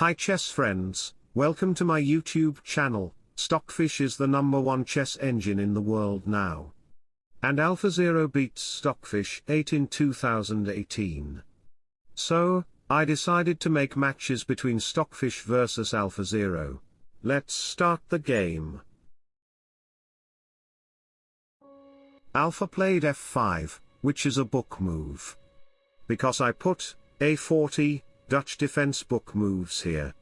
Hi chess friends, welcome to my YouTube channel, Stockfish is the number one chess engine in the world now. And AlphaZero beats Stockfish 8 in 2018. So, I decided to make matches between Stockfish versus AlphaZero. Let's start the game. Alpha played f5, which is a book move. Because I put a40, Dutch defense book moves here.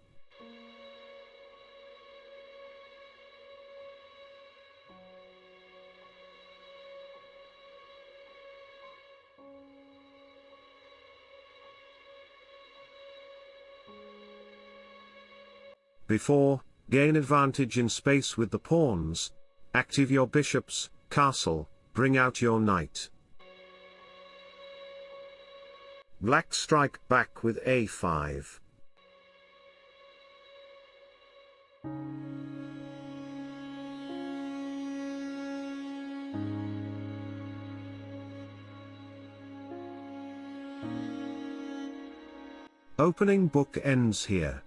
Before, gain advantage in space with the pawns. Active your bishops, castle, bring out your knight. Black strike back with a5. Opening book ends here.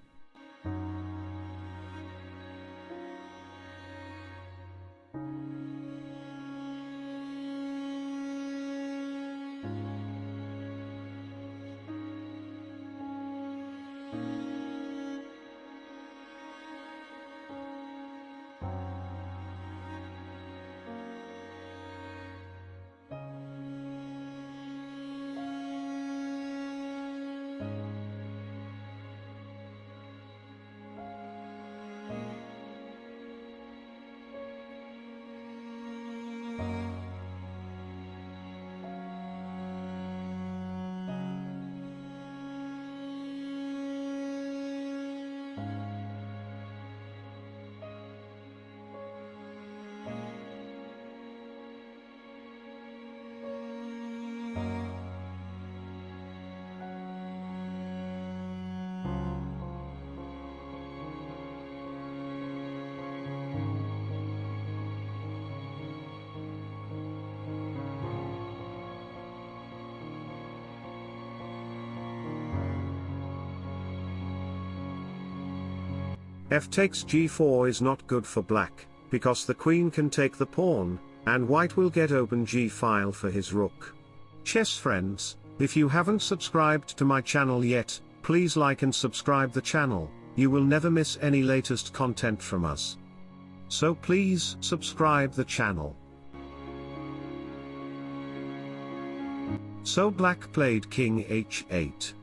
F takes g4 is not good for black, because the queen can take the pawn, and white will get open g-file for his rook. Chess friends, if you haven't subscribed to my channel yet, please like and subscribe the channel, you will never miss any latest content from us. So please subscribe the channel. So black played king h8.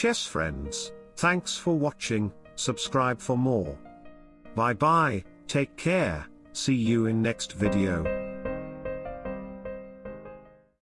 Chess friends, thanks for watching, subscribe for more. Bye bye, take care, see you in next video.